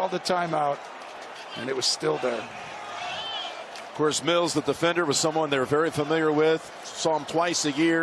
Called the timeout, and it was still there. Of course, Mills, the defender, was someone they're very familiar with. Saw him twice a year.